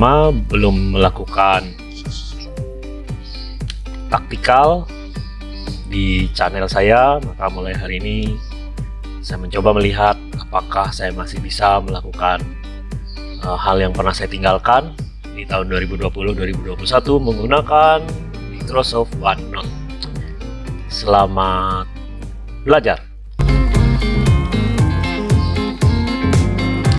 lama belum melakukan taktikal di channel saya maka mulai hari ini saya mencoba melihat apakah saya masih bisa melakukan uh, hal yang pernah saya tinggalkan di tahun 2020-2021 menggunakan Microsoft OneNote. Selamat belajar.